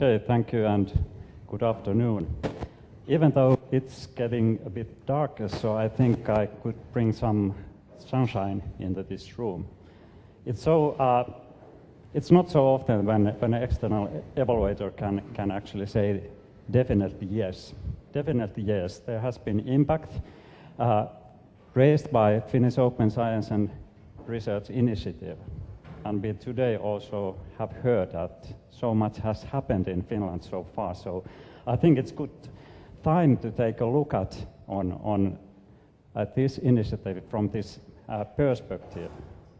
Okay, thank you and good afternoon. Even though it's getting a bit darker, so I think I could bring some sunshine into this room. It's so uh, it's not so often when, when an external evaluator can, can actually say definitely yes. Definitely yes. There has been impact uh, raised by Finnish Open Science and Research Initiative. And we today also have heard that so much has happened in Finland so far. So I think it's good time to take a look at on, on at this initiative from this uh, perspective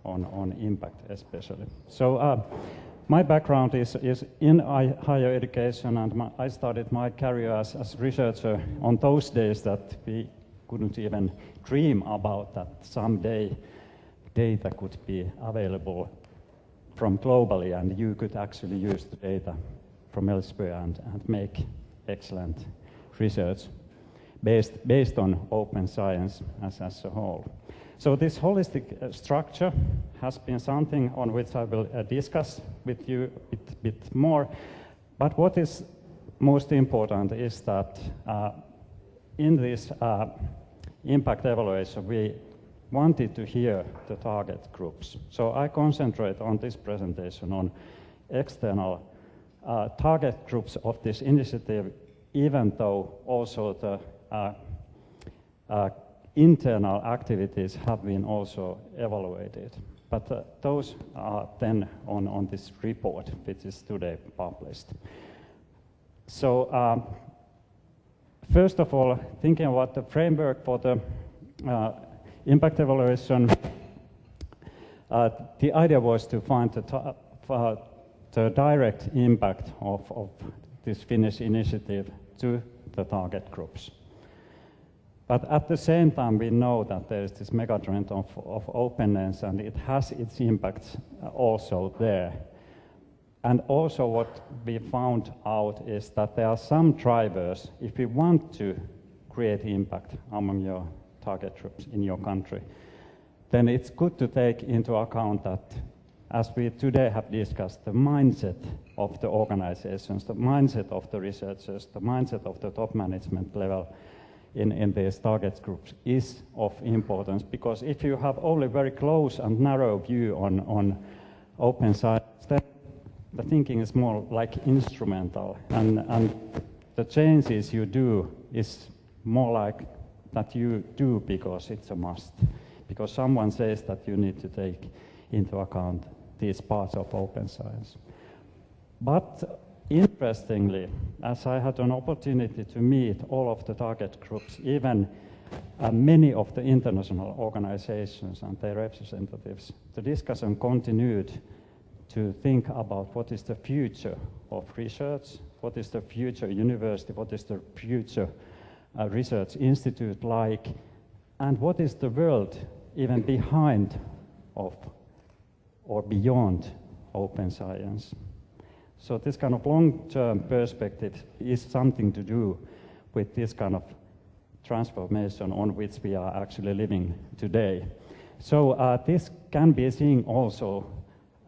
on, on impact especially. So uh, my background is, is in higher education and my, I started my career as, as researcher on those days that we couldn't even dream about that someday data could be available from globally and you could actually use the data from elsewhere and, and make excellent research based, based on open science as, as a whole. So this holistic uh, structure has been something on which I will uh, discuss with you a bit, bit, more. But what is most important is that uh, in this uh, impact evaluation, we wanted to hear the target groups. So I concentrate on this presentation on external uh, target groups of this initiative, even though also the uh, uh, internal activities have been also evaluated. But uh, those are then on, on this report, which is today published. So um, first of all, thinking about the framework for the uh, impact evaluation, uh, the idea was to find the, uh, the direct impact of, of this Finnish initiative to the target groups. But at the same time, we know that there is this megatrend of, of openness and it has its impact also there. And also what we found out is that there are some drivers, if we want to create impact among your target groups in your country, then it's good to take into account that, as we today have discussed, the mindset of the organizations, the mindset of the researchers, the mindset of the top management level in, in these target groups is of importance. Because if you have only very close and narrow view on, on open science, then the thinking is more like instrumental. And, and the changes you do is more like that you do because it's a must, because someone says that you need to take into account these parts of open science. But interestingly, as I had an opportunity to meet all of the target groups, even uh, many of the international organizations and their representatives, the discussion continued to think about what is the future of research, what is the future university, what is the future research institute like, and what is the world even behind of or beyond open science. So this kind of long-term perspective is something to do with this kind of transformation on which we are actually living today. So uh, this can be seen also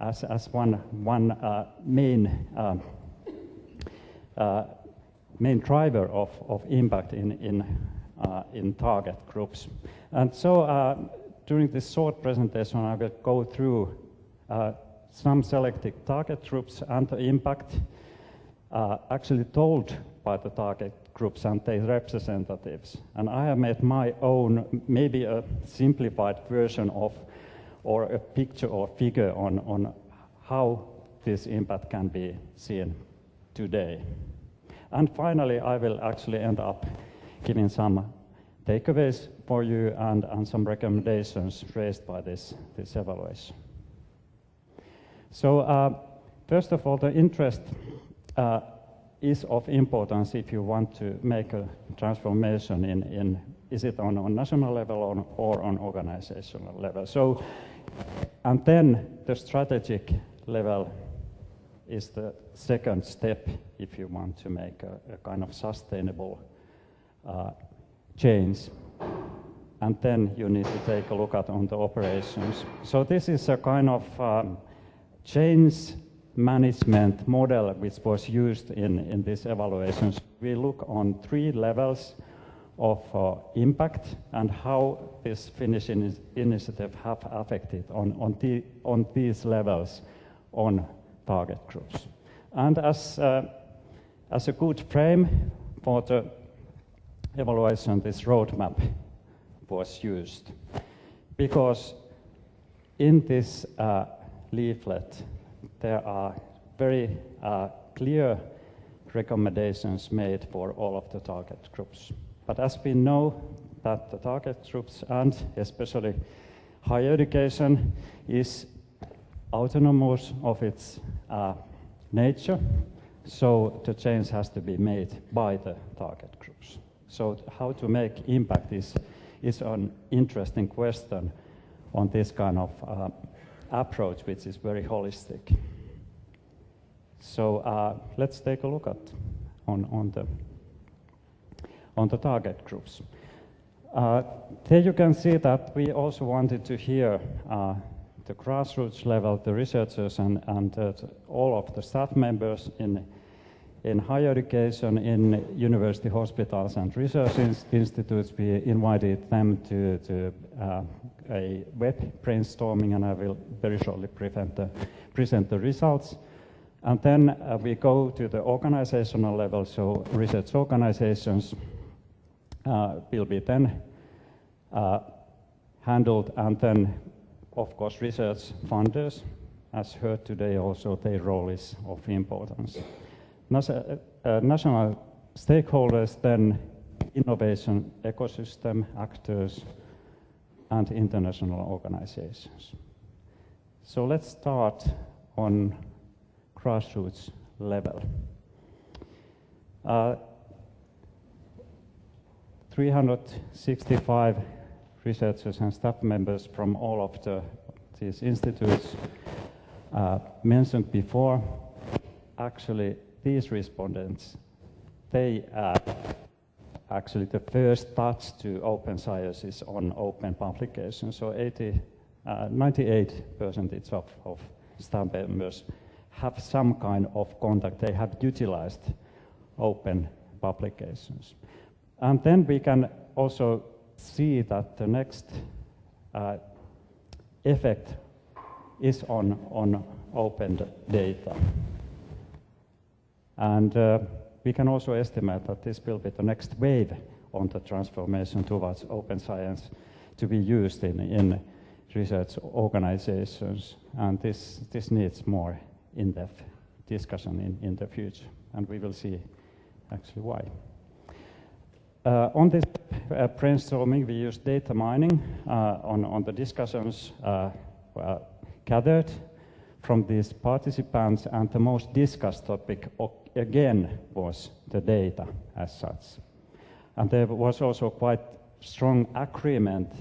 as, as one, one uh, main, uh, uh main driver of, of impact in, in, uh, in target groups. And so uh, during this short presentation, I will go through some selected target groups and the impact uh, actually told by the target groups and their representatives. And I have made my own, maybe a simplified version of, or a picture or figure on, on how this impact can be seen today. And finally, I will actually end up giving some takeaways for you and, and some recommendations raised by this, this evaluation. So uh, first of all, the interest uh, is of importance if you want to make a transformation in, in is it on a national level or, or on organizational level. So, and then the strategic level is the second step if you want to make a, a kind of sustainable uh, change. And then you need to take a look at on the operations. So this is a kind of um, change management model which was used in, in these evaluations, we look on three levels of uh, impact and how this Finnish in initiative have affected on, on, the, on these levels on target groups. And as, uh, as a good frame for the evaluation, this roadmap was used. Because in this uh, leaflet, there are very uh, clear recommendations made for all of the target groups. But as we know that the target groups and especially higher education is autonomous of its uh, nature, so the change has to be made by the target groups. So how to make impact is, is an interesting question on this kind of uh, approach, which is very holistic. So uh, let's take a look at on, on, the, on the target groups. Uh, there you can see that we also wanted to hear uh, the grassroots level, the researchers and, and uh, all of the staff members in, in higher education, in university hospitals and research institutes. We invited them to, to uh, a web brainstorming and I will very shortly the, present the results. And then uh, we go to the organizational level, so research organizations uh, will be then uh, handled, and then, of course, research funders, as heard today also, their role is of importance. NASA, uh, national stakeholders, then innovation ecosystem actors, and international organizations. So let's start on grassroots level. Uh, 365 researchers and staff members from all of the, these institutes uh, mentioned before, actually these respondents, they uh, actually the first touch to open science is on open publication. So 80, uh, 98 percentage of, of staff members have some kind of contact. They have utilized open publications. And then we can also see that the next uh, effect is on, on open data. And uh, we can also estimate that this will be the next wave on the transformation towards open science to be used in, in research organizations. And this, this needs more in-depth discussion in, in the future, and we will see actually why. Uh, on this uh, brainstorming, we used data mining uh, on, on the discussions uh, gathered from these participants, and the most discussed topic again was the data as such. And there was also quite strong agreement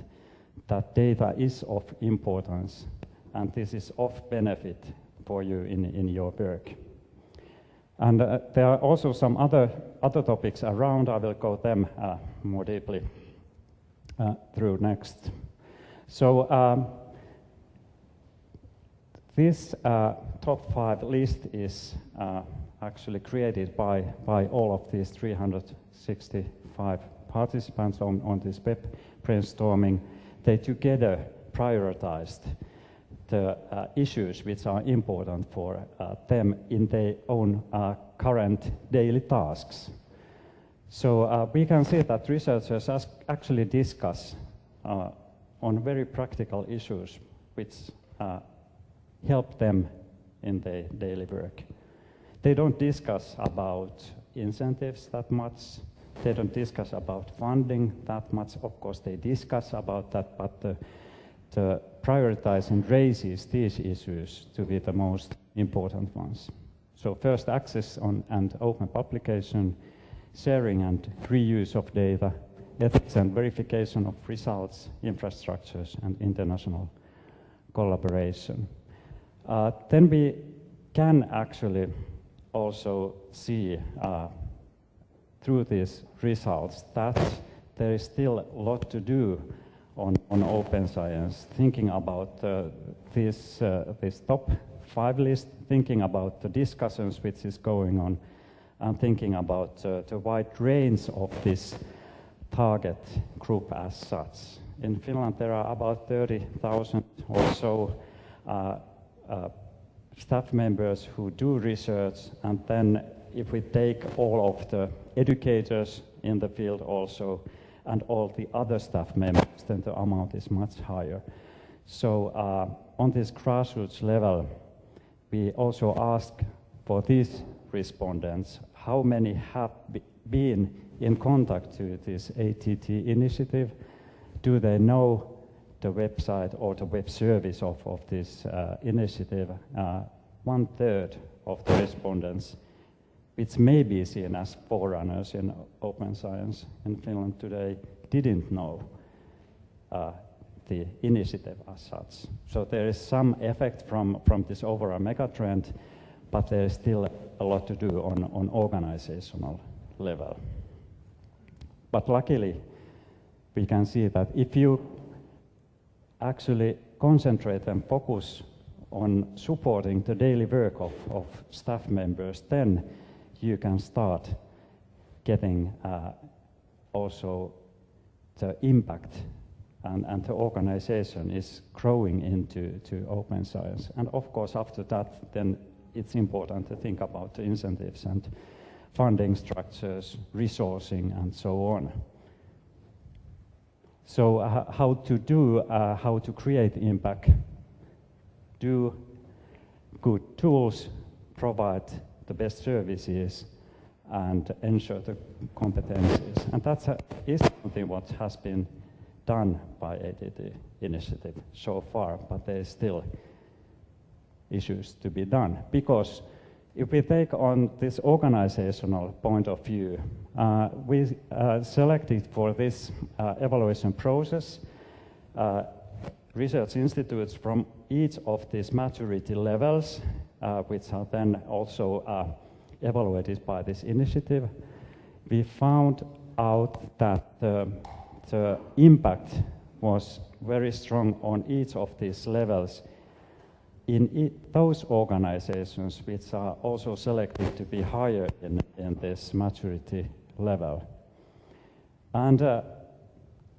that data is of importance and this is of benefit for you in, in your work. And uh, there are also some other, other topics around. I will go them uh, more deeply uh, through next. So um, this uh, top five list is uh, actually created by, by all of these 365 participants on, on this web brainstorming. They together prioritized the uh, issues which are important for uh, them in their own uh, current daily tasks. So uh, we can see that researchers actually discuss uh, on very practical issues which uh, help them in their daily work. They don't discuss about incentives that much. They don't discuss about funding that much. Of course, they discuss about that, but the, the prioritizing raises these issues to be the most important ones. So first, access on and open publication, sharing and reuse of data, ethics and verification of results, infrastructures, and international collaboration. Uh, then we can actually also see uh, through these results that there is still a lot to do on, on open science, thinking about uh, this, uh, this top five list, thinking about the discussions which is going on, and thinking about uh, the wide range of this target group as such. In Finland, there are about 30,000 or so uh, uh, staff members who do research, and then if we take all of the educators in the field also, and all the other staff members, then the amount is much higher. So uh, on this grassroots level, we also ask for these respondents how many have been in contact to this ATT initiative. Do they know the website or the web service of, of this uh, initiative? Uh, one third of the respondents, which may be seen as forerunners in open science in Finland today, didn't know uh, the initiative as such. So there is some effect from, from this overall megatrend, but there is still a lot to do on, on organizational level. But luckily, we can see that if you actually concentrate and focus on supporting the daily work of, of staff members, then you can start getting uh, also the impact and, and the organization is growing into to open science. And of course, after that, then it's important to think about the incentives and funding structures, resourcing, and so on. So uh, how to do, uh, how to create impact, do good tools, provide the best services, and ensure the competencies. And that's something what has been done by ATT initiative so far, but there is still issues to be done. Because if we take on this organizational point of view, uh, we uh, selected for this uh, evaluation process uh, research institutes from each of these maturity levels, which are then also uh, evaluated by this initiative. We found out that the the impact was very strong on each of these levels in those organizations which are also selected to be higher in, in this maturity level. And uh,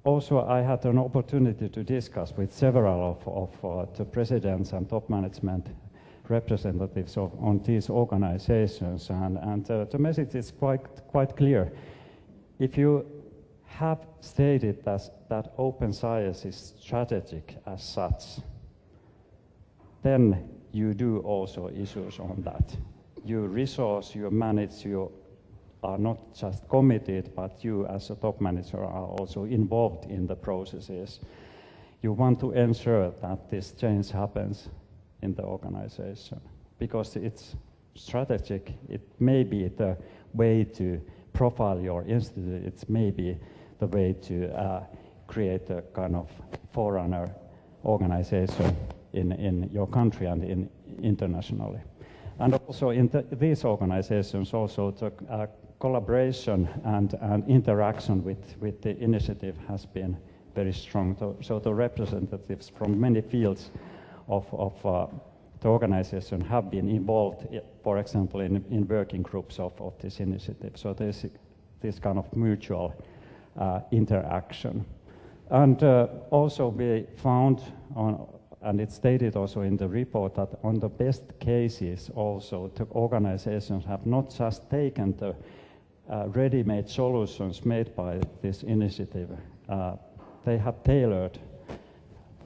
also I had an opportunity to discuss with several of, of uh, the presidents and top management representatives of, on these organizations and, and uh, the message is quite, quite clear. If you have stated that, that open science is strategic as such, then you do also issues on that. You resource, you manage, you are not just committed, but you as a top manager are also involved in the processes. You want to ensure that this change happens in the organization because it's strategic. It may be the way to profile your institute. It's maybe the way to uh, create a kind of forerunner organization in, in your country and in internationally. And also in the, these organizations, also the uh, collaboration and, and interaction with, with the initiative has been very strong. So, so the representatives from many fields of, of uh, the organization have been involved, for example, in, in working groups of, of this initiative. So there's this kind of mutual uh, interaction. And uh, also we found, on, and it's stated also in the report, that on the best cases also the organizations have not just taken the uh, ready-made solutions made by this initiative, uh, they have tailored,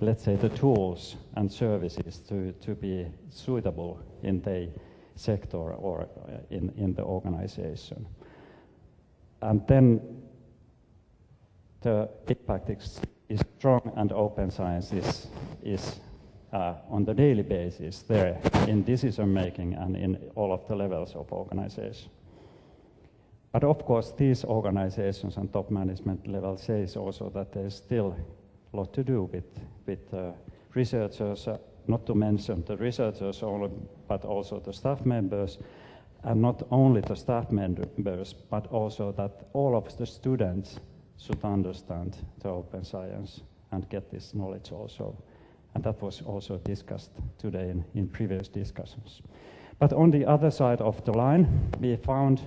let's say, the tools and services to, to be suitable in the sector or uh, in, in the organization. And then the impact is, is strong and open science is, is uh, on the daily basis there in decision making and in all of the levels of organization. But of course, these organizations and top management level says also that there's still lot to do with, with uh, researchers, uh, not to mention the researchers only, but also the staff members, and not only the staff members, but also that all of the students should understand the open science and get this knowledge also and that was also discussed today in, in previous discussions. But on the other side of the line, we found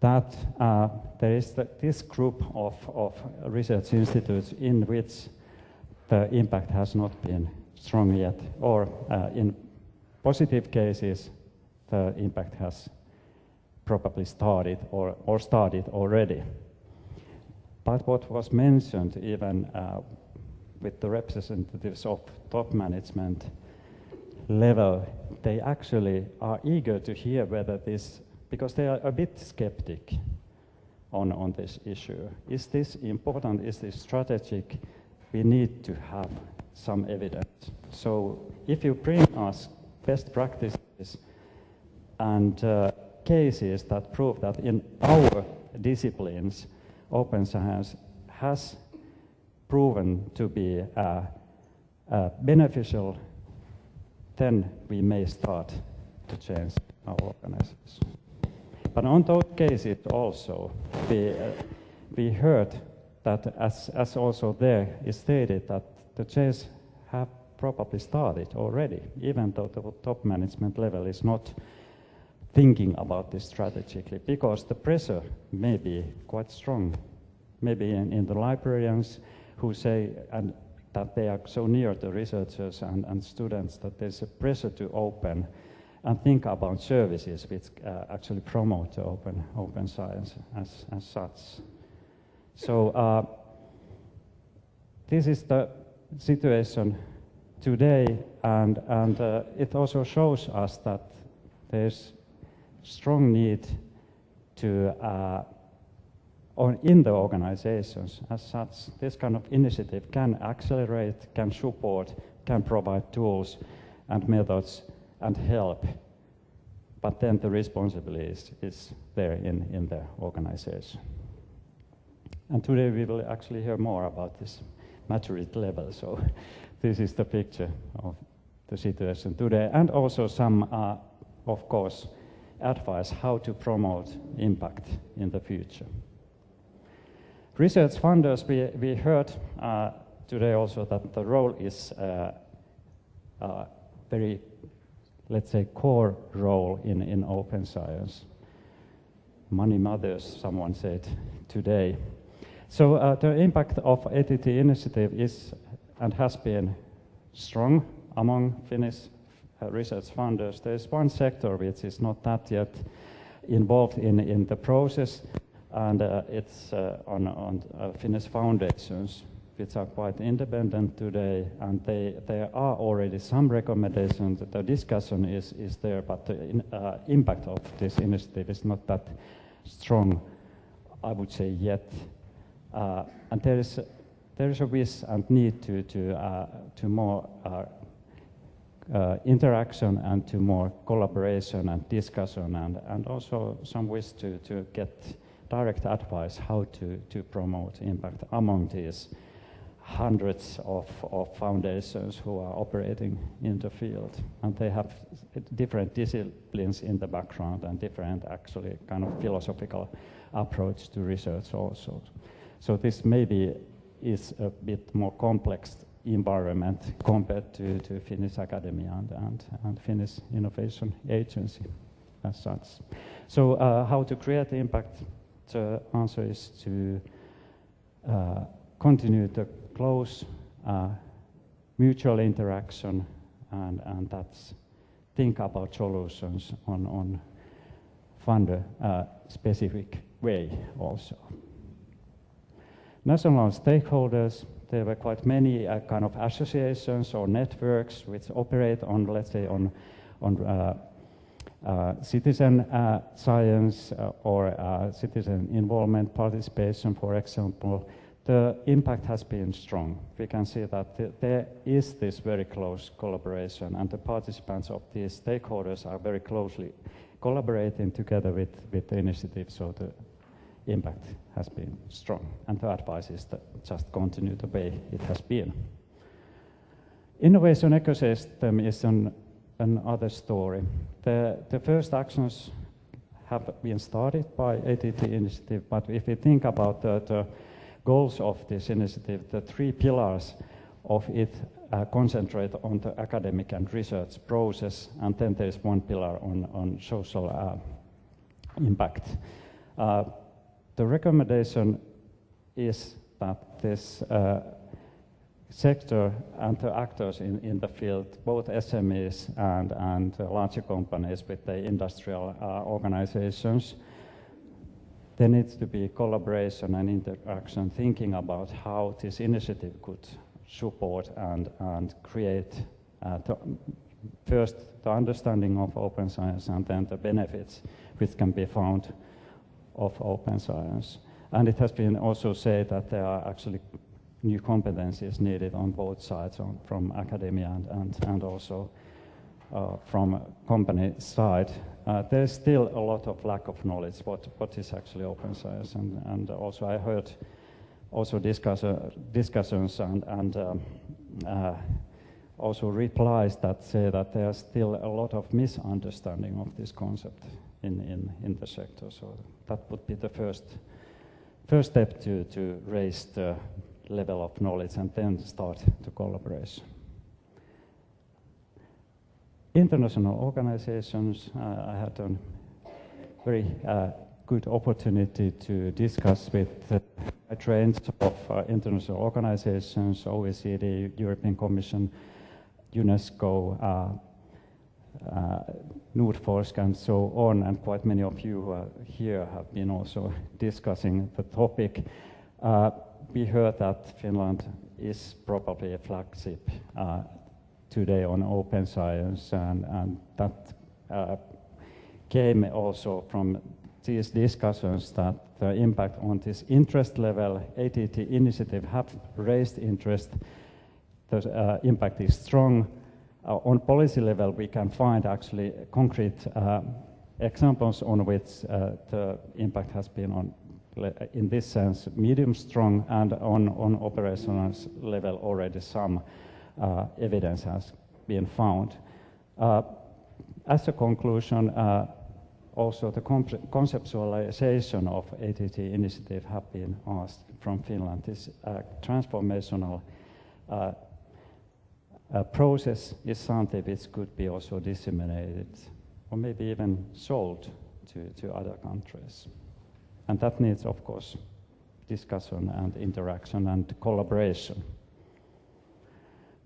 that uh, there is the, this group of, of research institutes in which the impact has not been strong yet, or uh, in positive cases, the impact has probably started or, or started already. But what was mentioned even uh, with the representatives of top management level, they actually are eager to hear whether this, because they are a bit skeptic on, on this issue. Is this important? Is this strategic? We need to have some evidence. So if you bring us best practices and uh, cases that prove that in our disciplines, open science has proven to be uh, uh, beneficial, then we may start to change our organizations. But on those cases also, we, uh, we heard that as, as also there is stated that the change have probably started already, even though the top management level is not thinking about this strategically, because the pressure may be quite strong, maybe in, in the librarians who say and that they are so near the researchers and, and students that there's a pressure to open and think about services which uh, actually promote open, open science as, as such. So uh, this is the situation today, and, and uh, it also shows us that there's strong need to, uh, on, in the organizations as such, this kind of initiative can accelerate, can support, can provide tools and methods and help. But then the responsibility is, is there in, in the organization. And today we will actually hear more about this maturity level. So this is the picture of the situation today, and also some, uh, of course, advice how to promote impact in the future. Research funders, we, we heard uh, today also that the role is uh, uh, very, let's say, core role in, in open science. Money mothers, someone said today. So uh, the impact of ATT initiative is and has been strong among Finnish uh, research funders. There's one sector which is not that yet involved in, in the process, and uh, it's uh, on, on uh, Finnish foundations, which are quite independent today, and they, there are already some recommendations. That the discussion is, is there, but the in, impact of this initiative is not that strong, I would say, yet. Uh, and there is, there is a wish and need to, to, to more uh, interaction and to more collaboration and discussion and, and also some wish to, to get direct advice how to, to promote impact among these hundreds of, of foundations who are operating in the field. And they have different disciplines in the background and different actually kind of philosophical approach to research also. So this maybe is a bit more complex environment compared to, to Finnish Academy and, and, and Finnish Innovation Agency as such. So uh, how to create impact? The answer is to uh, continue the close uh, mutual interaction and, and that's think about solutions on, on funder uh, specific way also. National stakeholders there were quite many uh, kind of associations or networks which operate on, let's say, on, on uh, uh, citizen uh, science uh, or uh, citizen involvement participation, for example, the impact has been strong. We can see that th there is this very close collaboration and the participants of these stakeholders are very closely collaborating together with, with the initiative, so the impact has been strong. And the advice is to just continue the way it has been. Innovation ecosystem is an, another story. The, the first actions have been started by ATT initiative, but if we think about the, the goals of this initiative, the three pillars of it uh, concentrate on the academic and research process, and then there's one pillar on, on social uh, impact. Uh, the recommendation is that this uh, sector and the actors in, in the field, both SMEs and, and larger companies with the industrial uh, organizations, there needs to be collaboration and interaction, thinking about how this initiative could support and, and create uh, first the understanding of open science and then the benefits which can be found of open science. And it has been also said that there are actually new competencies needed on both sides, on, from academia and, and, and also uh, from company side. Uh, there's still a lot of lack of knowledge what, what is actually open science. And, and also I heard also discuss, uh, discussions and, and um, uh, also replies that say that there's still a lot of misunderstanding of this concept in, in, in the sector. So that would be the first, first step to, to raise the level of knowledge and then start the collaboration. International organizations, uh, I had a very uh, good opportunity to discuss with uh, range of uh, international organizations, OECD, European Commission, UNESCO, uh, Nordforsk and so on, and quite many of you who are here have been also discussing the topic. Uh, we heard that Finland is probably a flagship uh, today on open science, and, and that uh, came also from these discussions that the impact on this interest level, ATT initiative have raised interest, the uh, impact is strong. Uh, on policy level, we can find actually concrete uh, examples on which uh, the impact has been on, in this sense, medium strong, and on, on operational level already some evidence has been found. As a conclusion, also the conceptualization of ATT initiative have been asked from Finland. This uh, transformational uh, process is something which could be also disseminated or maybe even sold to, to other countries. And that needs, of course, discussion and interaction and collaboration.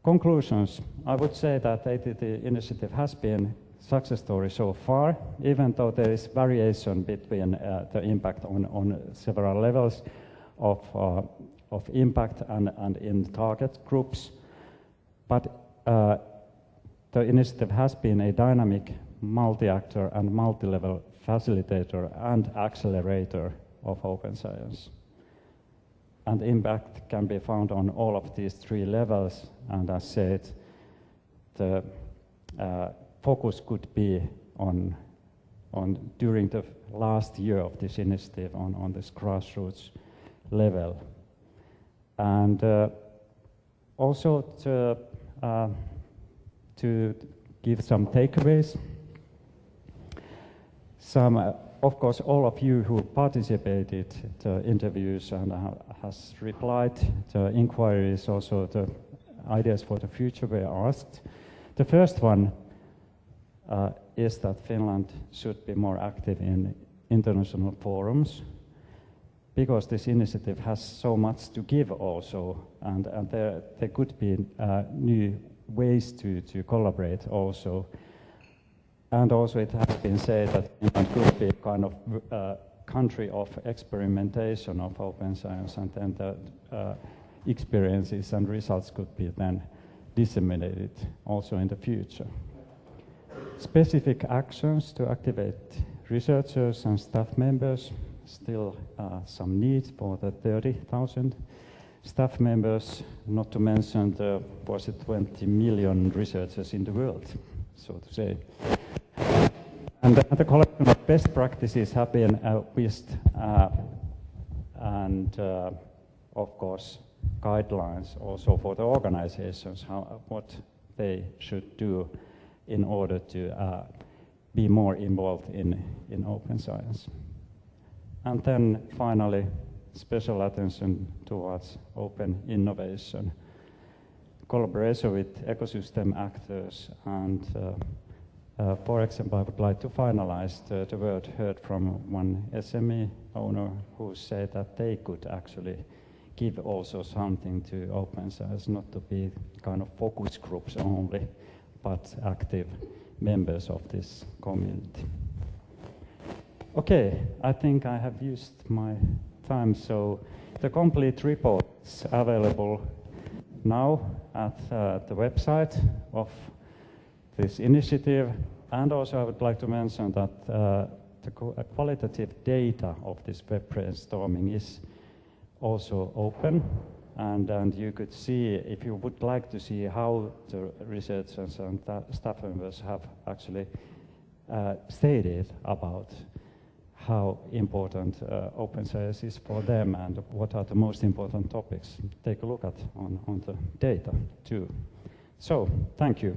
Conclusions. I would say that the ATT initiative has been success story so far, even though there is variation between uh, the impact on, on several levels of, uh, of impact and, and in target groups. But uh, the initiative has been a dynamic multi-actor and multi-level facilitator and accelerator of open science. And impact can be found on all of these three levels, and as said, the uh, focus could be on, on during the last year of this initiative on, on this grassroots level. And uh, also to, uh, to give some takeaways. Some, uh, of course, all of you who participated the interviews and has replied the inquiries, also the ideas for the future were asked. The first one uh, is that Finland should be more active in international forums because this initiative has so much to give also, and, and there, there could be uh, new ways to, to collaborate also. And also it has been said that Finland could be a kind of uh, country of experimentation of open science, and then the uh, experiences and results could be then disseminated also in the future specific actions to activate researchers and staff members. Still uh, some need for the 30,000 staff members, not to mention the was it 20 million researchers in the world, so to say. And the, the collection of best practices have been uh, uh, and uh, of course guidelines also for the organizations, how, what they should do in order to uh, be more involved in, in open science. And then finally, special attention towards open innovation. collaboration with ecosystem actors and uh, uh, for example, I would like to finalize the, the word heard from one SME owner who said that they could actually give also something to open science, not to be kind of focus groups only, but active members of this community. Okay, I think I have used my time, so the complete report is available now at uh, the website of this initiative. And also I would like to mention that uh, the uh, qualitative data of this web brainstorming is also open. And, and you could see, if you would like to see how the researchers and staff members have actually uh, stated about how important uh, open science is for them and what are the most important topics. Take a look at on, on the data too. So, thank you.